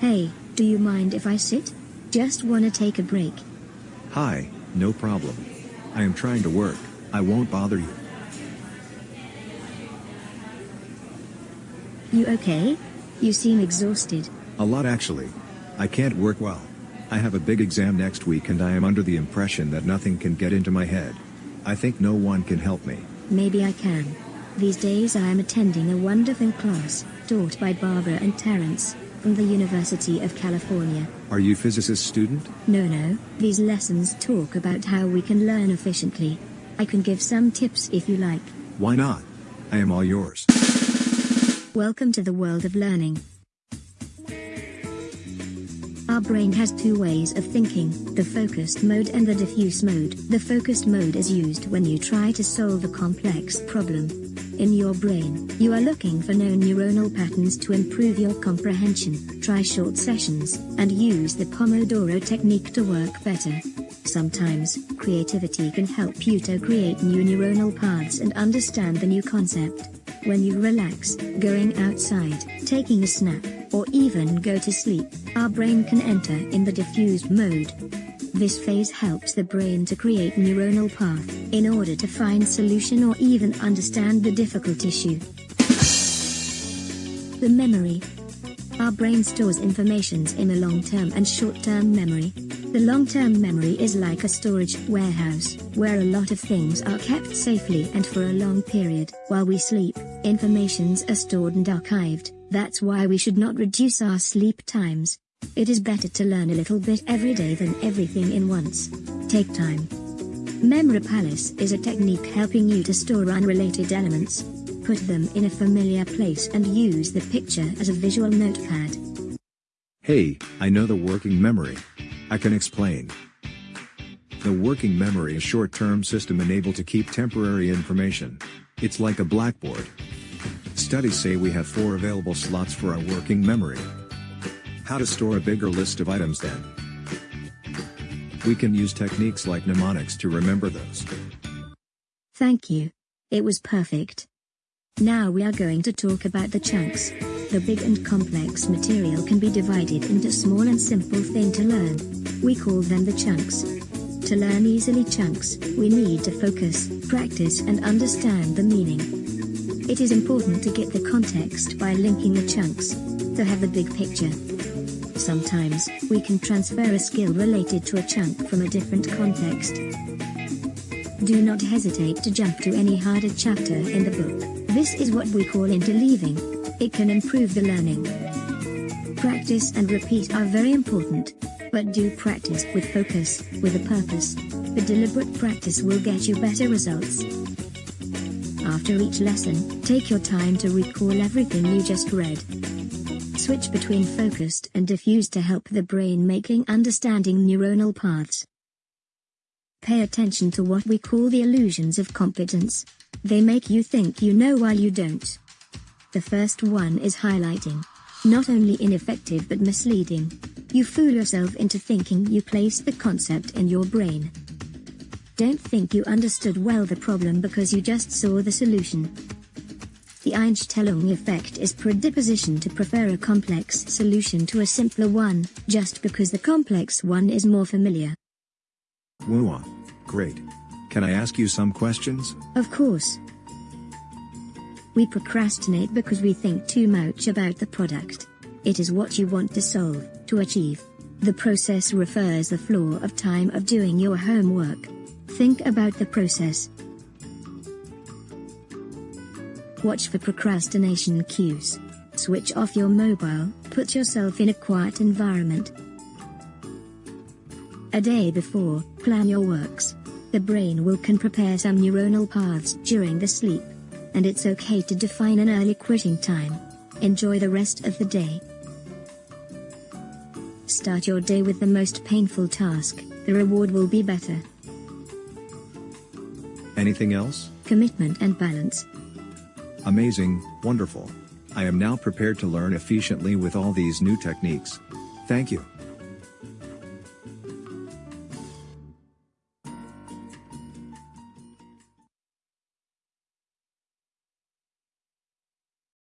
Hey, do you mind if I sit? Just wanna take a break. Hi, no problem. I am trying to work, I won't bother you. You okay? You seem exhausted. A lot actually. I can't work well. I have a big exam next week and I am under the impression that nothing can get into my head. I think no one can help me. Maybe I can. These days I am attending a wonderful class, taught by Barbara and Terrence, the University of California. Are you physicist student? No no, these lessons talk about how we can learn efficiently. I can give some tips if you like. Why not? I am all yours. Welcome to the world of learning. Our brain has two ways of thinking, the focused mode and the diffuse mode. The focused mode is used when you try to solve a complex problem. In your brain, you are looking for known neuronal patterns to improve your comprehension. Try short sessions, and use the Pomodoro technique to work better. Sometimes, creativity can help you to create new neuronal paths and understand the new concept. When you relax, going outside, taking a snap, or even go to sleep, our brain can enter in the diffused mode. This phase helps the brain to create neuronal path, in order to find solution or even understand the difficult issue. The memory. Our brain stores informations in a long-term and short-term memory. The long-term memory is like a storage warehouse, where a lot of things are kept safely and for a long period. While we sleep, informations are stored and archived, that's why we should not reduce our sleep times. It is better to learn a little bit every day than everything in once. Take time. Memory Palace is a technique helping you to store unrelated elements. Put them in a familiar place and use the picture as a visual notepad. Hey, I know the working memory. I can explain. The working memory is short-term system and able to keep temporary information. It's like a blackboard. Studies say we have four available slots for our working memory. How to store a bigger list of items then? We can use techniques like mnemonics to remember those. Thank you. It was perfect. Now we are going to talk about the chunks. The big and complex material can be divided into small and simple thing to learn. We call them the chunks. To learn easily chunks, we need to focus, practice and understand the meaning. It is important to get the context by linking the chunks, to have the big picture. Sometimes, we can transfer a skill related to a chunk from a different context. Do not hesitate to jump to any harder chapter in the book. This is what we call interleaving. It can improve the learning. Practice and repeat are very important. But do practice with focus, with a purpose. The deliberate practice will get you better results. After each lesson, take your time to recall everything you just read. Switch between focused and diffused to help the brain making understanding neuronal paths. Pay attention to what we call the illusions of competence. They make you think you know while you don't. The first one is highlighting. Not only ineffective but misleading. You fool yourself into thinking you placed the concept in your brain. Don't think you understood well the problem because you just saw the solution. The Einstellung effect is predisposition to prefer a complex solution to a simpler one, just because the complex one is more familiar. Woo Great. Can I ask you some questions? Of course. We procrastinate because we think too much about the product. It is what you want to solve, to achieve. The process refers the flow of time of doing your homework. Think about the process. Watch for procrastination cues. Switch off your mobile, put yourself in a quiet environment. A day before, plan your works. The brain will can prepare some neuronal paths during the sleep. And it's okay to define an early quitting time. Enjoy the rest of the day. Start your day with the most painful task, the reward will be better. Anything else? Commitment and balance. Amazing, wonderful. I am now prepared to learn efficiently with all these new techniques. Thank you.